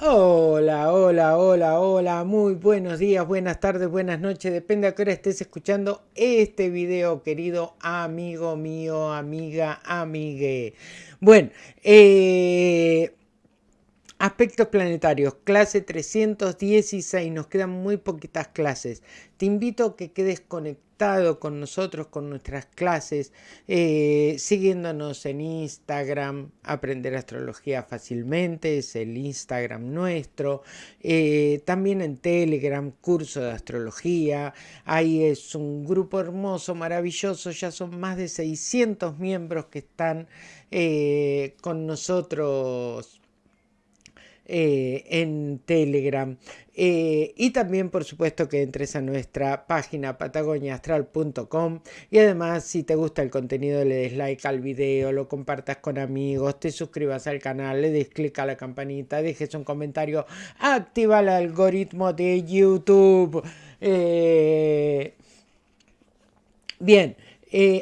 Hola, hola, hola, hola, muy buenos días, buenas tardes, buenas noches, depende a qué hora estés escuchando este video, querido amigo mío, amiga, amigue. Bueno, eh, Aspectos planetarios, clase 316, nos quedan muy poquitas clases. Te invito a que quedes conectado con nosotros, con nuestras clases, eh, siguiéndonos en Instagram, aprender astrología fácilmente, es el Instagram nuestro. Eh, también en Telegram, curso de astrología. Ahí es un grupo hermoso, maravilloso, ya son más de 600 miembros que están eh, con nosotros eh, en Telegram. Eh, y también, por supuesto, que entres a nuestra página patagoniaastral.com y además, si te gusta el contenido, le des like al video, lo compartas con amigos, te suscribas al canal, le des clic a la campanita, dejes un comentario, activa el algoritmo de YouTube. Eh, bien,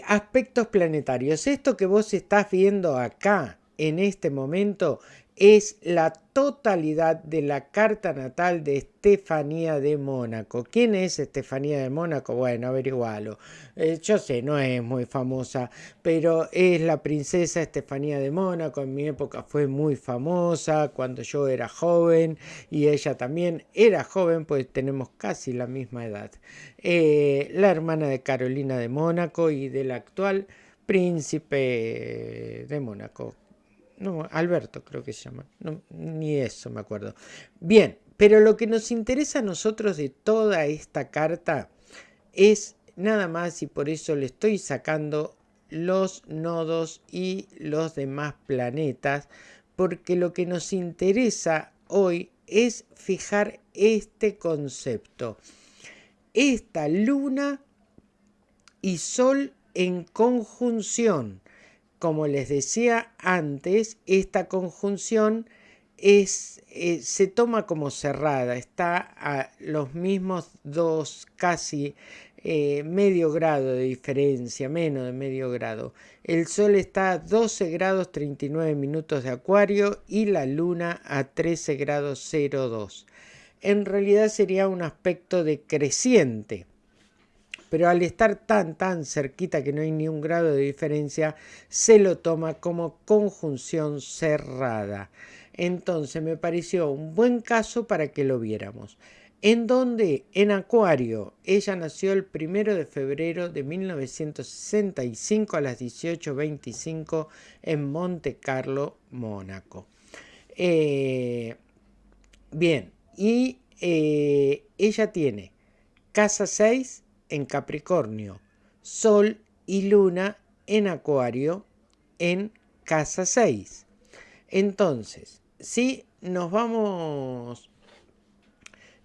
aspectos planetarios. Esto que vos estás viendo acá en este momento es la totalidad de la carta natal de Estefanía de Mónaco. ¿Quién es Estefanía de Mónaco? Bueno, averigualo. Eh, yo sé, no es muy famosa, pero es la princesa Estefanía de Mónaco. En mi época fue muy famosa cuando yo era joven y ella también era joven, pues tenemos casi la misma edad. Eh, la hermana de Carolina de Mónaco y del actual príncipe de Mónaco, no, Alberto creo que se llama, ni eso me acuerdo. Bien, pero lo que nos interesa a nosotros de toda esta carta es nada más y por eso le estoy sacando los nodos y los demás planetas, porque lo que nos interesa hoy es fijar este concepto. Esta luna y sol en conjunción como les decía antes, esta conjunción es, eh, se toma como cerrada, está a los mismos dos, casi eh, medio grado de diferencia, menos de medio grado. El Sol está a 12 grados 39 minutos de Acuario y la Luna a 13 grados 02. En realidad sería un aspecto decreciente pero al estar tan tan cerquita que no hay ni un grado de diferencia, se lo toma como conjunción cerrada. Entonces me pareció un buen caso para que lo viéramos. En donde, en Acuario, ella nació el primero de febrero de 1965 a las 18.25 en Monte Carlo, Mónaco. Eh, bien, y eh, ella tiene casa 6 en Capricornio, Sol y Luna en Acuario en casa 6. Entonces, si nos vamos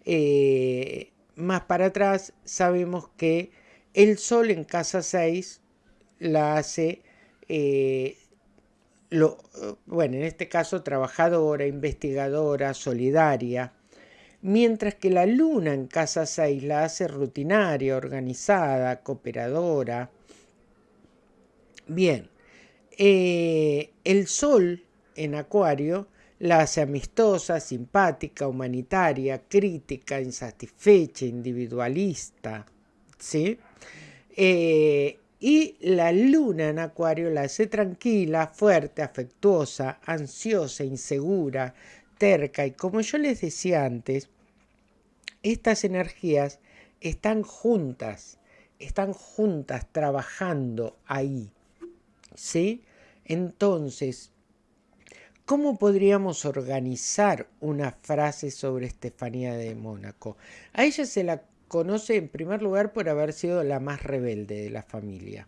eh, más para atrás, sabemos que el Sol en casa 6 la hace, eh, lo, bueno, en este caso trabajadora, investigadora, solidaria, mientras que la luna en casa 6 la hace rutinaria, organizada, cooperadora. Bien, eh, el sol en acuario la hace amistosa, simpática, humanitaria, crítica, insatisfecha, individualista, ¿sí? Eh, y la luna en acuario la hace tranquila, fuerte, afectuosa, ansiosa, insegura, terca. Y como yo les decía antes, estas energías están juntas, están juntas trabajando ahí. ¿Sí? Entonces, ¿cómo podríamos organizar una frase sobre Estefanía de Mónaco? A ella se la conoce en primer lugar por haber sido la más rebelde de la familia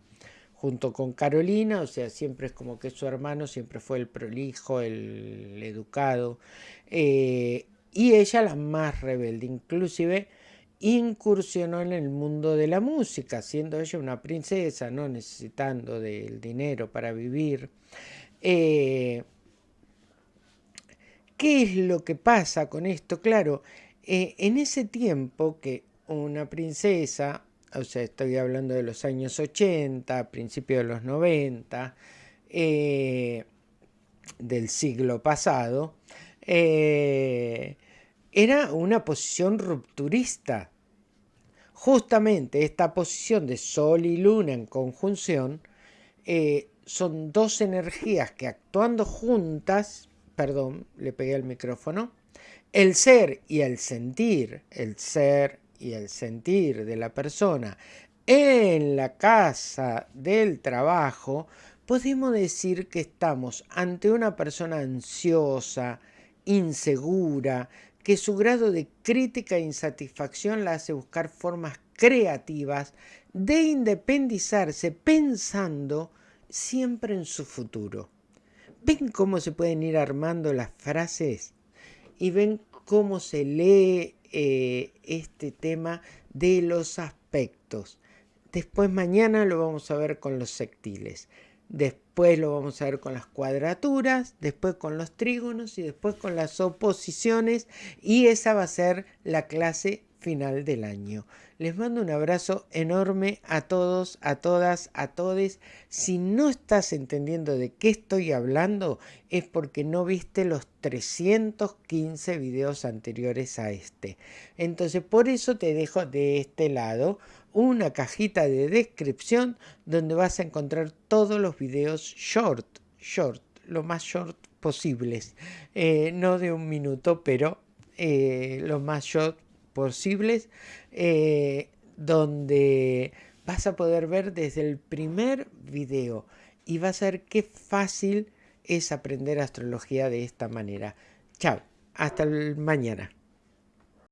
junto con Carolina, o sea, siempre es como que su hermano siempre fue el prolijo, el, educado, eh, y ella la más rebelde, inclusive incursionó en el mundo de la música, siendo ella una princesa, no necesitando del dinero para vivir. Eh, ¿Qué es lo que pasa con esto? Claro, eh, en ese tiempo que una princesa o sea, estoy hablando de los años 80, principios de los 90, eh, del siglo pasado, eh, era una posición rupturista. Justamente esta posición de Sol y Luna en conjunción eh, son dos energías que actuando juntas, perdón, le pegué al micrófono, el ser y el sentir, el ser y el sentir de la persona en la casa del trabajo, podemos decir que estamos ante una persona ansiosa, insegura, que su grado de crítica e insatisfacción la hace buscar formas creativas de independizarse pensando siempre en su futuro. ¿Ven cómo se pueden ir armando las frases? Y ven cómo se lee eh, este tema de los aspectos. Después mañana lo vamos a ver con los sectiles. Después lo vamos a ver con las cuadraturas, después con los trígonos y después con las oposiciones. Y esa va a ser la clase final del año. Les mando un abrazo enorme a todos, a todas, a todes. Si no estás entendiendo de qué estoy hablando, es porque no viste los 315 videos anteriores a este. Entonces, por eso te dejo de este lado una cajita de descripción donde vas a encontrar todos los videos short, short, lo más short posibles. Eh, no de un minuto, pero eh, lo más short posibles, eh, donde vas a poder ver desde el primer video y vas a ver qué fácil es aprender astrología de esta manera. Chao, hasta mañana.